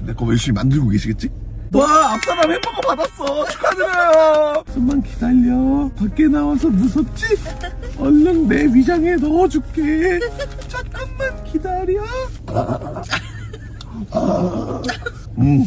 지금 내거 열심히 만들고 계시겠지? 와 앞사람 햄버거 받았어 축하드려요 좀만 기다려 밖에 나와서 무섭지? 얼른 내 위장에 넣어줄게 잠깐만 기다려 음.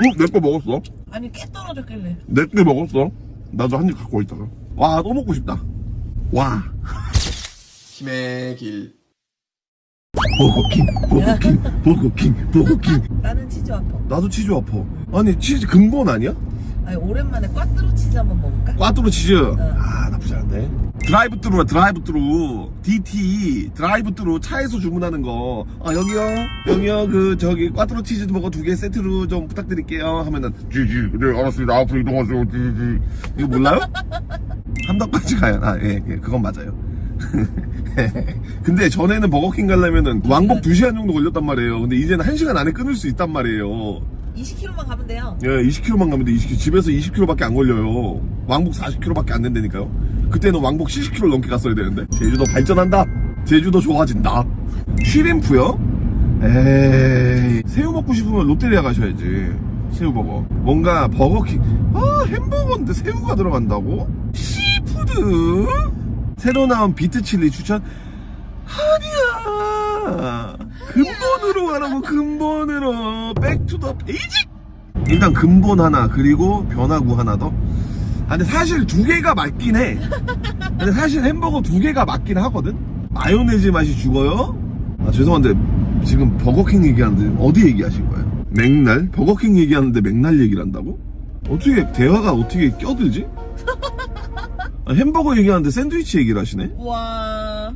어? 내거 먹었어? 아니 깨 떨어졌길래 내거 먹었어? 나도 한 입 갖고 있다가 와 또 먹고 싶다 와 힘의 길. 버거킹 버거킹 버거킹 버거킹. 나는 치즈 와퍼 나도 치즈 와퍼 아니 치즈 근본 아니야? 아니 오랜만에 꽈뚜로 치즈 한번 먹을까? 꽈뚜로 치즈? 아 나쁘지 않네 drive through야 drive through. DT drive through 차에서 주문하는 거 아 여기요. 여기요. 그 저기 꽈뚜로 치즈 버거 두 개 세트로 좀 부탁드릴게요. 하면은 GG. 네 알았습니다. 앞으로 이동하세요. GG. 이거 몰라요? 함덕까지 가요? 아예 예, 그건 맞아요 근데 전에는 버거킹 가려면은 왕복 2시간 정도 걸렸단 말이에요 근데 이제는 1시간 안에 끊을 수 있단 말이에요 20km만 가면 돼요 예, 20km만 가면 돼. 20km. 집에서 20km밖에 안 걸려요. 왕복 40km밖에 안 된다니까요. 그때는 왕복 70km 넘게 갔어야 되는데. 제주도 발전한다. 제주도 좋아진다. 쉬림프요? 에이. 새우 먹고 싶으면 롯데리아 가셔야지. 새우버거. 뭔가 버거킹. 아, 햄버거인데 새우가 들어간다고? seafood? 새로 나온 beef chili 추천? 아니야. 근본으로 가라고, 근본으로. back to the basic! 일단 근본 하나 그리고 변화구 하나 더. 아, 근데 사실 두 개가 맞긴 해. 근데 사실 햄버거 두 개가 맞긴 하거든. 마요네즈 맛이 죽어요. 아 죄송한데 지금 버거킹 얘기하는데 어디 얘기하신 거예요? 맥날? 버거킹 얘기하는데 맥날 얘기를 한다고? 어떻게 대화가 어떻게 껴들지? 아, 햄버거 얘기하는데 샌드위치 얘기를 하시네. 와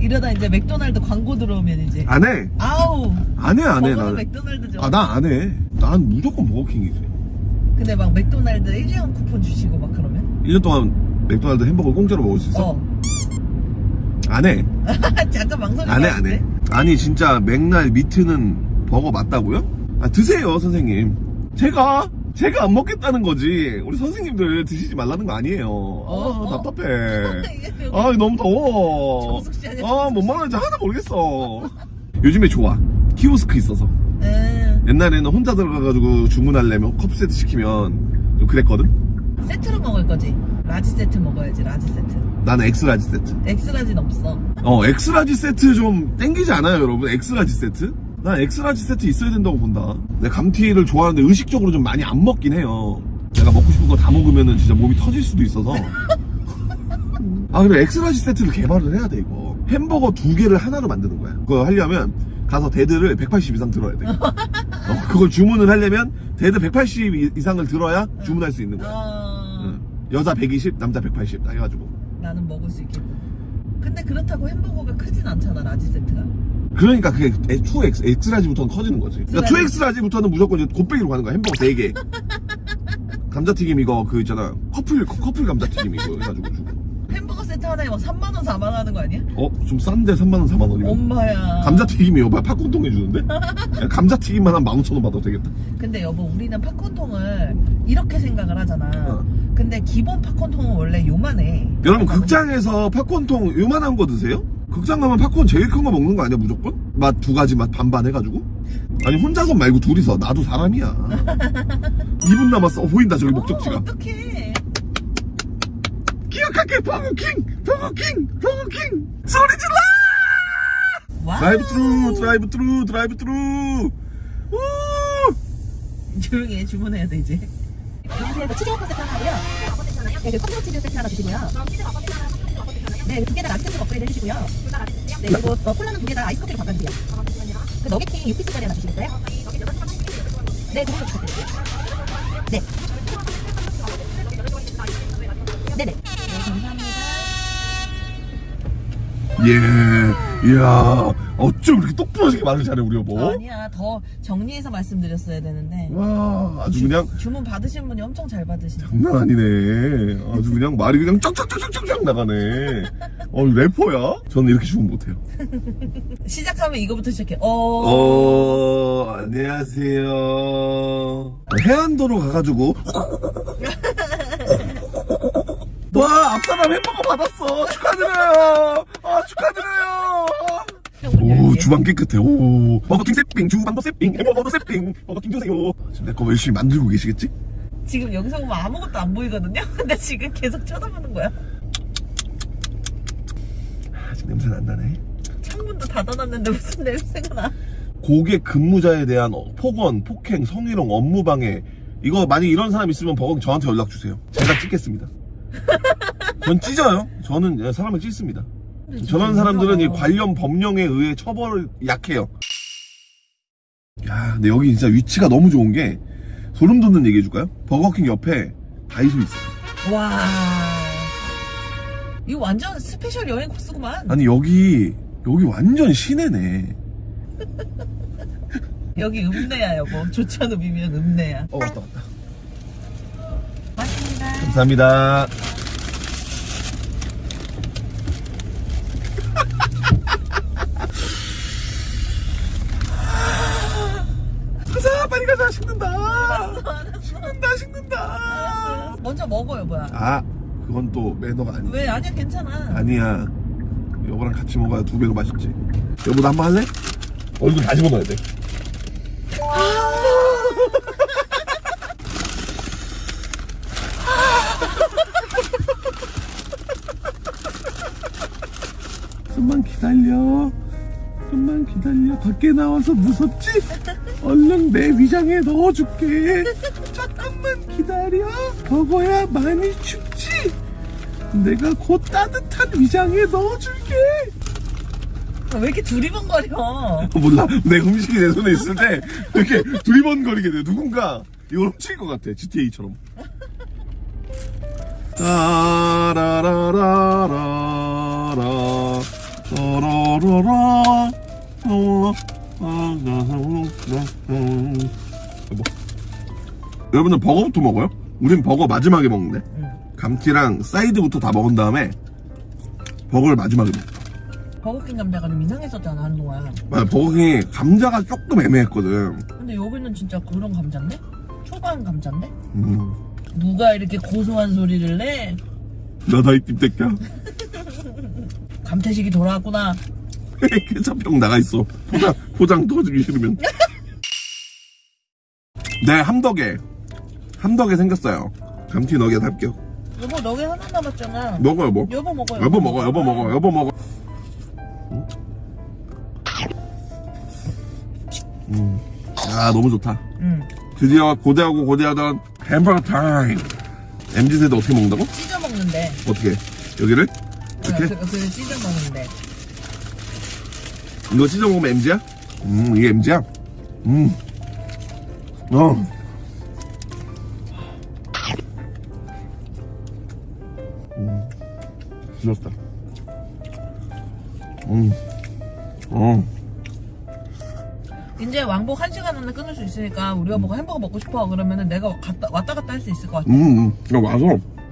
이러다 이제 맥도날드 광고 들어오면 이제 안 해. 아우 안 해, 안 해, 나는. 맥도날드죠 아, 나안 해. 난 무조건 버거킹이지. 근데 막 맥도날드 1년 쿠폰 주시고 막 그러면 1년 동안 맥도날드 햄버거 공짜로 먹을 수 있어? 어 안 해. 잠깐 망설이게 안 해, 안 해. 아니, 진짜 맥날 미트는 버거 맞다고요? 아, 드세요, 선생님. 제가, 제가 안 먹겠다는 거지. 우리 선생님들 드시지 말라는 거 아니에요. 아, 어? 답답해. 이게 여기 아, 너무 더워. 정숙 씨 아니야, 아, 정숙 뭔 씨. 말하는지 하나 모르겠어. 요즘에 좋아. 키오스크 있어서. 음, 옛날에는 혼자 들어가가지고 주문하려면 컵 세트 시키면 좀 그랬거든? 세트로 먹을 거지 라지 세트 먹어야지 라지 세트 나는 엑스라지 세트. 엑스라지는 없어 어, 엑스라지 세트 좀 땡기지 않아요, 여러분? extra large 세트? 난 extra large 세트 있어야 된다고 본다. 내가 감튀를 좋아하는데 의식적으로 좀 많이 안 먹긴 해요. 내가 먹고 싶은 거 다 먹으면 진짜 몸이 터질 수도 있어서. 아, 그래, 엑스라지 세트를 개발을 해야 돼, 이거. 햄버거 두 개를 하나로 만드는 거야. 그거 하려면 가서 데드를 180 이상 들어야 돼. 어, 그걸 주문을 하려면 데드 180 이- 이상을 들어야 주문할 수 있는 거야. 어... 응. 여자 120, 남자 180, 다 해가지고. 나는 먹을 수 있겠고 근데 그렇다고 햄버거가 크진 않잖아 large 세트가 그러니까 그게 2X, X large부터는 커지는 거지. 그러니까 2X large부터는 무조건 이제 곱빼기로 가는 거야. 햄버거 3개. 감자튀김 이거 그 있잖아. 커플, 커플 감자튀김 이거 해가지고 주고. 햄버거 세트 하나에 막 3만원 4만원 하는 거 아니야? 어? 좀 싼데 3만원, 4만원이면. 엄마야 감자튀김이 여봐. 팝콘통 해주는데? 야, 감자튀김만 한 15,000원 받아도 되겠다. 근데 여보 우리는 팝콘통을 이렇게 생각을 하잖아 어. 근데 기본 팝콘통은 원래 요만해 여러분, 극장에서 팝콘통 요만한 거 드세요? 극장 가면 팝콘 제일 큰 거 먹는 거 아니야, 무조건? 맛 두 가지 맛 반반 해가지고? 아니, 혼자서 말고 둘이서. 나도 사람이야. 2분 남았어. 어, 보인다, 저기 목적지가. 어, 어떡해 기억할게 버거킹 버거킹 버거킹 소리 질러 와 drive-thru drive-thru drive-thru 우 조용히 해 주문해야 돼 이제 여기서 치즈 버거 세트 하나 하고요. 네, 그 콰트로 치즈 세트 하나 주시고요. 네, 두 개 다 large 세트 업그레이드 해주시고요. 네, 그리고 어, 콜라는 두 개 다 아이스 커피로 바꿔주세요. 그 너겟킹 6 piece짜리 하나 주시겠어요? 네, 그걸로 부탁드릴게요. 네. 네네. 네, 감사합니다. 예, 이야, 어쩜 이렇게 똑부러지게 말을 잘해, 우리 여보? 아니야 더 정리해서 말씀드렸어야 되는데 와, 아주 그냥 주문 받으신 분이 엄청 잘 받으시네 장난 아니네. 아주 그냥 말이 그냥 쩍쩍쩍쩍쩍 나가네. 어, 래퍼야? 저는 이렇게 주문 못해요. 시작하면 이거부터 시작해 어... 어, 안녕하세요. 해안도로 가가지고. 와, 앞사람 햄버거 받았어. 축하드려요. 아, 축하드려요. 오, 주방 깨끗해. 오. 버거킹 세, 세핑 주방도 세핑 햄버거도 세핑 버거킹 주세요 지금 내거 열심히 만들고 계시겠지? 지금 여기서 보면 아무것도 안 보이거든요? 근데 지금 계속 쳐다보는 거야. 아직 냄새 안 나네 창문도 닫아놨는데 무슨 냄새가 나. 고객 근무자에 대한 어, 폭언, 폭행, 성희롱, 업무방해 이거 만약 이런 사람 있으면 버거킹 저한테 연락 주세요 제가 찍겠습니다 전 찢어요 저는 사람을 찢습니다 저런 사람들은 이 관련 법령에 의해 처벌 약해요. 야, 근데 여기 진짜 위치가 너무 좋은 게 소름 돋는 얘기 해줄까요? 버거킹 옆에 다이소 있어요. 와. 이거 완전 special 여행 코스구만. 아니 여기 여기 완전 시내네. 여기 읍내야 여보. 좋지 않으면 읍내야. 어 왔다 왔다. 감사합니다. 가자 빨리 가자 식는다. 식는다 식는다. 먼저 먹어 여보야. 아 그건 또 매너가 아니야. 왜 아니야 괜찮아. 아니야. 여보랑 같이 먹어야 두 배로 맛있지. 여보도 한번 할래? 얼굴 다시 먹어야 돼. 좀만 기다려. 좀만 기다려. 밖에 나와서 무섭지? 얼른 내 위장에 넣어줄게. 잠깐만 기다려. 버거야 많이 춥지? 내가 곧 따뜻한 위장에 넣어줄게. 왜 이렇게 두리번거려? 몰라. 내 음식이 내 손에 있을 때 이렇게 두리번거리게 돼. 누군가 이걸 훔칠 것 같아. GTA처럼. 따라라라라라 아, 여보. 여러분들 버거부터 먹어요? 우린 버거 마지막에 먹는데 응. 감튀랑 사이드부터 다 먹은 다음에 버거를 마지막에 먹어 버거킹 감자가 좀 이상했었잖아 한동안. 맞아, 버거킹이 감자가 조금 애매했거든. 근데 여기는 진짜 그런 감자인데? 초반 감자인데? 음. 누가 이렇게 고소한 소리를 내? 나다 이 띠새끼야. 감태식이 돌아왔구나. 케찹병 나가 있어. 포장 포장 터지기 싫으면. 네 함덕에 함덕에 생겼어요. 감튀 너겟 합격. 여보 너게 하나 남았잖아. 먹어 여보. 여보 먹어. 여보 먹어 여보 먹어 여보 먹어. 음. 아 너무 좋다. 응. 드디어 고대하고 고대하던 햄버거 타임. MZ 세대 어떻게 먹는다고? 찢어 먹는데. 어떻게? 여기를 이렇게? 그, 그 찢어 먹는데. 이거 찢어 먹으면 MG야? 음, 이게 MG야? 음. 어. 음. 찢었다. 음. 어. 이제 왕복 한 시간 안에 끊을 수 있으니까 우리 여보가 햄버거 먹고 싶어 그러면은 내가 갔다, 왔다 갔다 할 수 있을 것 같아. 음, 음. 이거 와서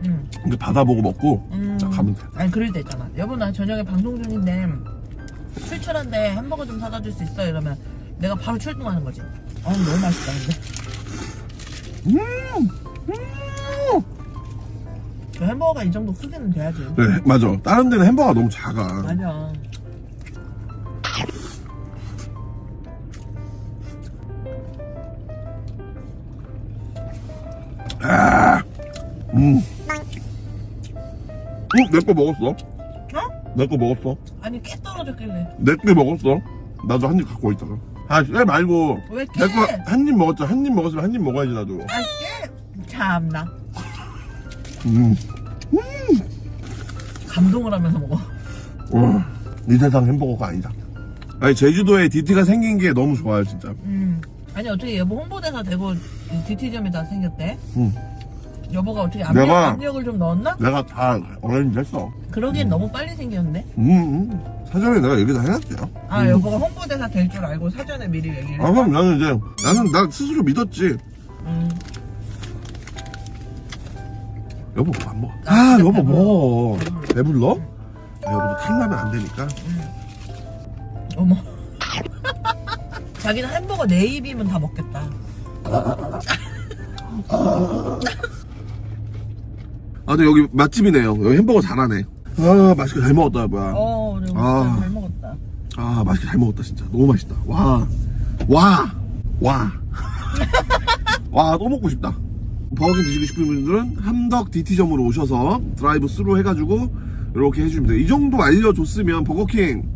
응. 이제 받아보고 먹고 음. 자, 가면 돼. 아니 그럴 때 있잖아. 여보 나 저녁에 방송 중인데 출출한데 햄버거 좀 사다 줄 수 있어? 이러면 내가 바로 출동하는 거지. 아 너무 맛있다 근데. 음. 음. 그 햄버거가 이 정도 크기는 돼야지. 네, 맞아. 다른 데는 햄버거가 너무 작아. 맞아. 아. 음. 응, 내거 먹었어. 어? 내거 먹었어. 아니 깨 떨어졌길래. 내 거 먹었어. 나도 한 입 갖고 있다가. 아, 왜 말고. 왜 깨? 내거 한 입 먹었죠. 한입 먹었으면 한 입 먹어야지, 나도. 아 깨? 참나. 음. 감동을 하면서 먹어. 와, 이 세상 햄버거가 아니다. 아니, 제주도에 DT가 생긴 게 너무 좋아요, 진짜. 음. 아니 어떻게 여보 홍보대사 되고 DT점에다 생겼대? 응. 여보가 어떻게 압력, 내가- 압력을 좀 넣었나? 내가 다 어레인지 했어. 그러기엔 너무 빨리 생겼는데? 음, 음. 사전에 내가 얘기 다 해놨대요. 아 음. 여보가 홍보대사 될 줄 알고 사전에 미리 얘기를 아, 그럼 나는 이제, 나는 나 스스로 믿었지. 음. 여보, 뭐안 먹어. 아, 진짜 여보. 뭐. 배불러. 배불러? 아, 여보도 탈나면 안 되니까. 어머 자기는 햄버거 네 입이면 다 먹겠다 아, 근데 여기 맛집이네요. 여기 햄버거 잘하네. 아, 맛있게 잘 먹었다, 뭐야. 어 그래 아. 잘 먹었다 아, 맛있게 잘 먹었다, 진짜. 너무 맛있다. 와. 와! 와! 와, 또 먹고 싶다. 버거킹 드시고 싶은 분들은 함덕 DT점으로 오셔서 드라이브 스루 해가지고 이렇게 해주면 돼요. 이 정도 알려줬으면 버거킹